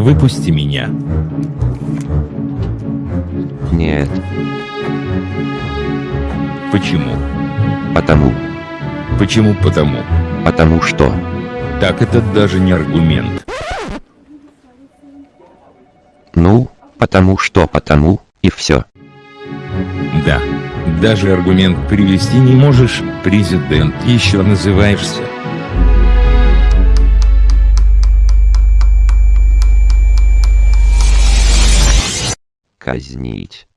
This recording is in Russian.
Выпусти меня. Нет, Почему? потому, Почему потому? потому что. Так это даже не аргумент. Ну, потому что потому, и все. Да. Даже аргумент привести не можешь, президент еще называешься. Казнить.